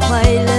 khoai lang